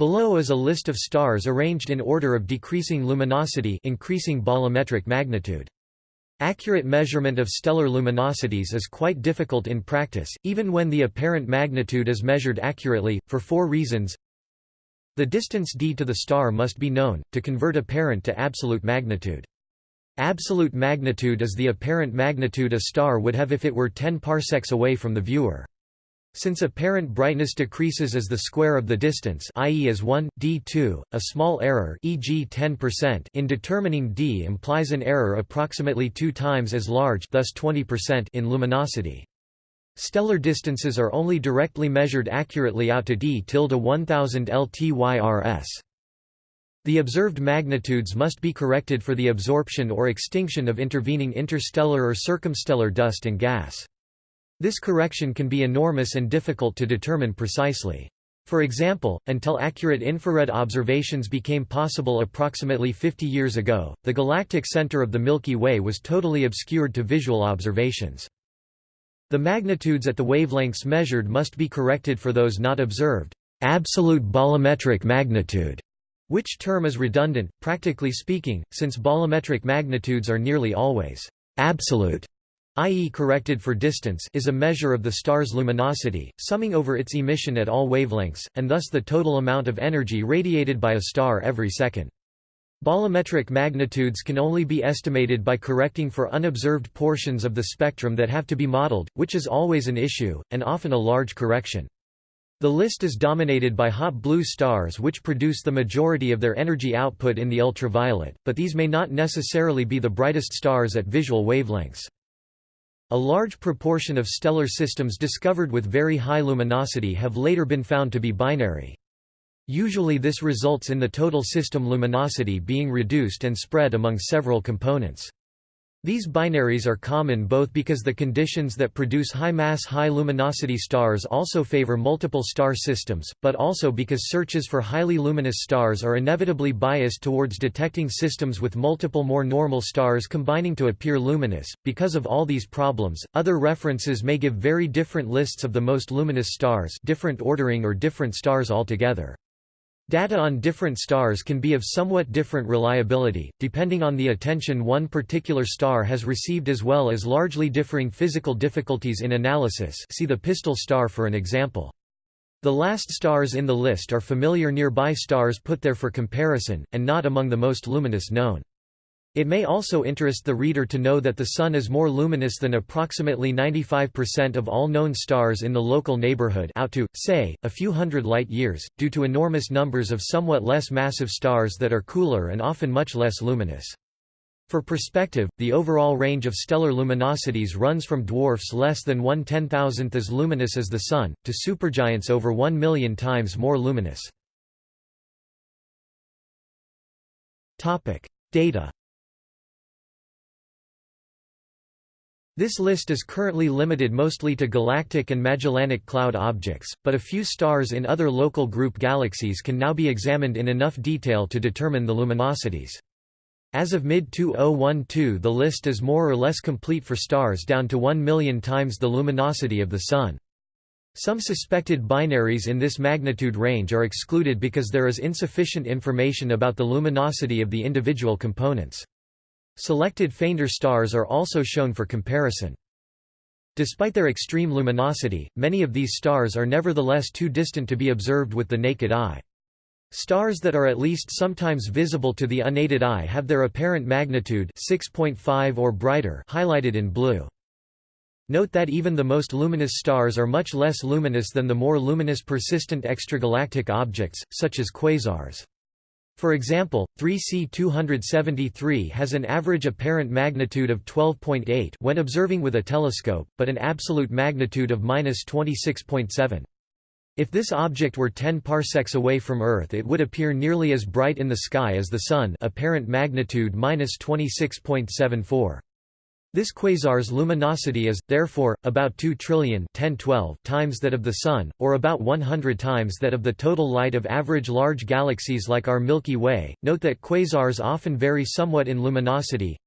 Below is a list of stars arranged in order of decreasing luminosity increasing bolometric magnitude. Accurate measurement of stellar luminosities is quite difficult in practice, even when the apparent magnitude is measured accurately, for four reasons. The distance d to the star must be known, to convert apparent to absolute magnitude. Absolute magnitude is the apparent magnitude a star would have if it were 10 parsecs away from the viewer. Since apparent brightness decreases as the square of the distance i.e. as 1, d2, a small error e.g. 10% in determining d implies an error approximately two times as large thus 20% in luminosity. Stellar distances are only directly measured accurately out to d tilde 1000 LTYRS. The observed magnitudes must be corrected for the absorption or extinction of intervening interstellar or circumstellar dust and gas. This correction can be enormous and difficult to determine precisely. For example, until accurate infrared observations became possible approximately 50 years ago, the galactic center of the Milky Way was totally obscured to visual observations. The magnitudes at the wavelengths measured must be corrected for those not observed. Absolute bolometric magnitude, which term is redundant, practically speaking, since bolometric magnitudes are nearly always absolute i.e. corrected for distance is a measure of the star's luminosity, summing over its emission at all wavelengths, and thus the total amount of energy radiated by a star every second. Bolometric magnitudes can only be estimated by correcting for unobserved portions of the spectrum that have to be modeled, which is always an issue, and often a large correction. The list is dominated by hot blue stars which produce the majority of their energy output in the ultraviolet, but these may not necessarily be the brightest stars at visual wavelengths. A large proportion of stellar systems discovered with very high luminosity have later been found to be binary. Usually this results in the total system luminosity being reduced and spread among several components. These binaries are common both because the conditions that produce high-mass high-luminosity stars also favor multiple star systems, but also because searches for highly luminous stars are inevitably biased towards detecting systems with multiple more normal stars combining to appear luminous. Because of all these problems, other references may give very different lists of the most luminous stars different ordering or different stars altogether. Data on different stars can be of somewhat different reliability, depending on the attention one particular star has received as well as largely differing physical difficulties in analysis see the Pistol star for an example. The last stars in the list are familiar nearby stars put there for comparison, and not among the most luminous known. It may also interest the reader to know that the Sun is more luminous than approximately 95% of all known stars in the local neighborhood out to, say, a few hundred light-years, due to enormous numbers of somewhat less massive stars that are cooler and often much less luminous. For perspective, the overall range of stellar luminosities runs from dwarfs less than one ten-thousandth as luminous as the Sun, to supergiants over one million times more luminous. Data This list is currently limited mostly to galactic and Magellanic Cloud objects, but a few stars in other local group galaxies can now be examined in enough detail to determine the luminosities. As of mid-2012 the list is more or less complete for stars down to 1 million times the luminosity of the Sun. Some suspected binaries in this magnitude range are excluded because there is insufficient information about the luminosity of the individual components. Selected fainter stars are also shown for comparison. Despite their extreme luminosity, many of these stars are nevertheless too distant to be observed with the naked eye. Stars that are at least sometimes visible to the unaided eye have their apparent magnitude 6.5 or brighter highlighted in blue. Note that even the most luminous stars are much less luminous than the more luminous persistent extragalactic objects, such as quasars. For example, 3C273 has an average apparent magnitude of 12.8 when observing with a telescope, but an absolute magnitude of 26.7. If this object were 10 parsecs away from Earth it would appear nearly as bright in the sky as the Sun apparent magnitude 26.74. This quasar's luminosity is, therefore, about 2 trillion 1012 times that of the Sun, or about 100 times that of the total light of average large galaxies like our Milky Way. Note that quasars often vary somewhat in luminosity.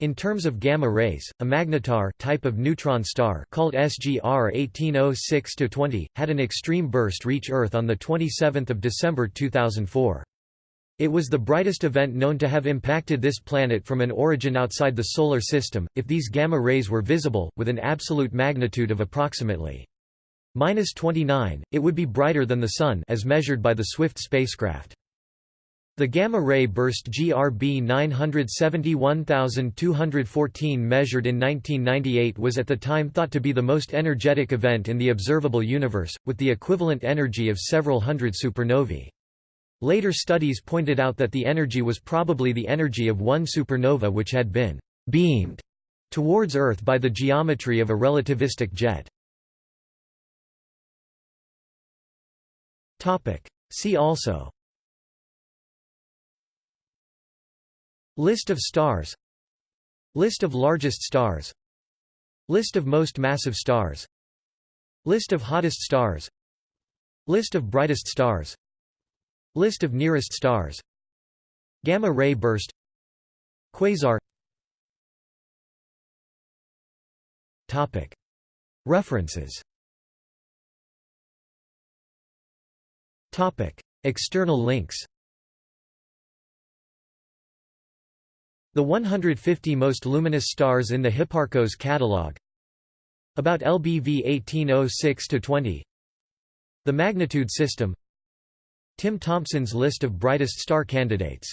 In terms of gamma rays, a magnetar type of neutron star called SGR 1806-20 had an extreme burst reach Earth on the 27th of December 2004. It was the brightest event known to have impacted this planet from an origin outside the solar system. If these gamma rays were visible with an absolute magnitude of approximately minus 29, it would be brighter than the sun as measured by the Swift spacecraft. The gamma-ray burst GRB 971214 measured in 1998 was at the time thought to be the most energetic event in the observable universe, with the equivalent energy of several hundred supernovae. Later studies pointed out that the energy was probably the energy of one supernova which had been «beamed» towards Earth by the geometry of a relativistic jet. See also List of stars List of largest stars List of most massive stars List of hottest stars List of brightest stars List of nearest stars. Gamma ray burst. Quasar. Topic. References. Topic. External links. The 150 most luminous stars in the Hipparcos catalog. About LBV 1806-20 The magnitude system Tim Thompson's list of brightest star candidates